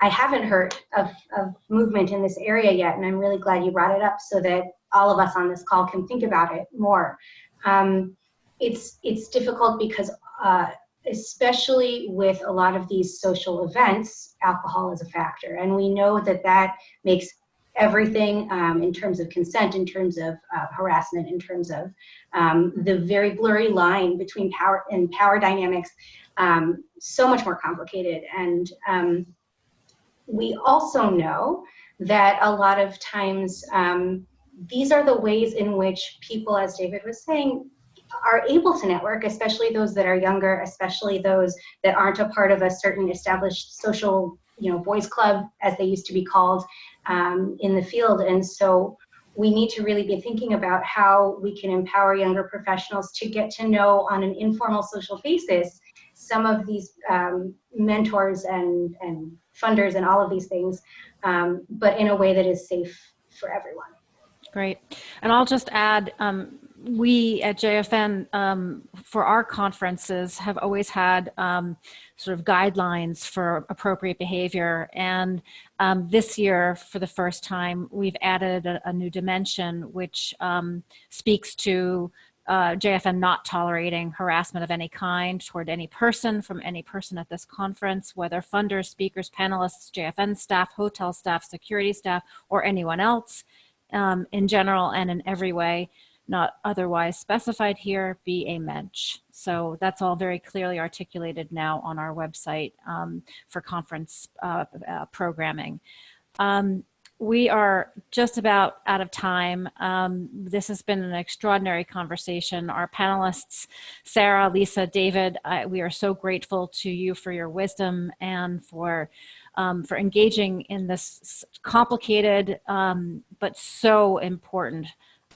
I haven't heard of of movement in this area yet, and I'm really glad you brought it up so that all of us on this call can think about it more. Um, it's it's difficult because uh, especially with a lot of these social events, alcohol is a factor, and we know that that makes everything um, in terms of consent, in terms of uh, harassment, in terms of um, the very blurry line between power and power dynamics, um, so much more complicated. And um, we also know that a lot of times um, these are the ways in which people, as David was saying, are able to network, especially those that are younger, especially those that aren't a part of a certain established social, you know, boys club, as they used to be called um, in the field. And so we need to really be thinking about how we can empower younger professionals to get to know on an informal social basis some of these um, mentors and, and funders and all of these things, um, but in a way that is safe for everyone. Great. And I'll just add, um, we at JFN, um, for our conferences, have always had um, sort of guidelines for appropriate behavior. And um, this year, for the first time, we've added a, a new dimension which um, speaks to uh, JFN not tolerating harassment of any kind toward any person from any person at this conference, whether funders, speakers, panelists, JFN staff, hotel staff, security staff, or anyone else um, in general and in every way not otherwise specified here be a mensch. So that's all very clearly articulated now on our website um, for conference uh, uh, programming. Um, we are just about out of time. Um, this has been an extraordinary conversation. Our panelists, Sarah, Lisa, David, I, we are so grateful to you for your wisdom and for um, for engaging in this complicated um, but so important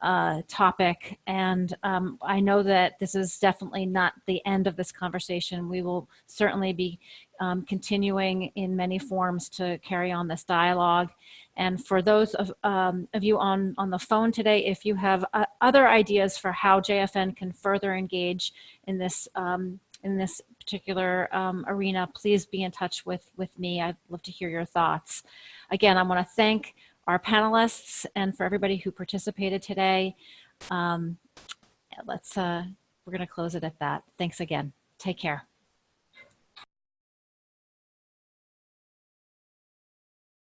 uh, topic. And um, I know that this is definitely not the end of this conversation. We will certainly be um, continuing in many forms to carry on this dialogue. And for those of, um, of you on, on the phone today, if you have uh, other ideas for how JFN can further engage in this, um, in this particular um, arena, please be in touch with, with me. I'd love to hear your thoughts. Again, I want to thank our panelists and for everybody who participated today. Um, let's, uh, we're going to close it at that. Thanks again. Take care.